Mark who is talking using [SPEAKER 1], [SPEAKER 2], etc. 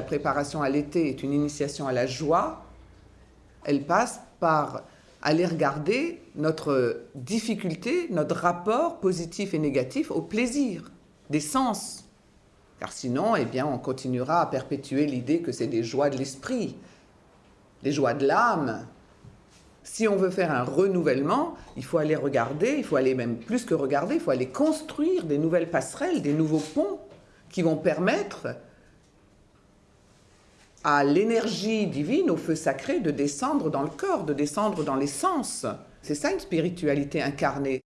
[SPEAKER 1] La préparation à l'été est une initiation à la joie. Elle passe par aller regarder notre difficulté, notre rapport positif et négatif au plaisir, des sens. Car sinon, eh bien, on continuera à perpétuer l'idée que c'est des joies de l'esprit, des joies de l'âme. Si on veut faire un renouvellement, il faut aller regarder, il faut aller même plus que regarder, il faut aller construire des nouvelles passerelles, des nouveaux ponts qui vont permettre à l'énergie divine, au feu sacré, de descendre dans le corps, de descendre dans les sens. C'est ça une spiritualité incarnée.